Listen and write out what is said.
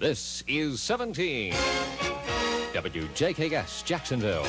This is 17. WJKS Jacksonville.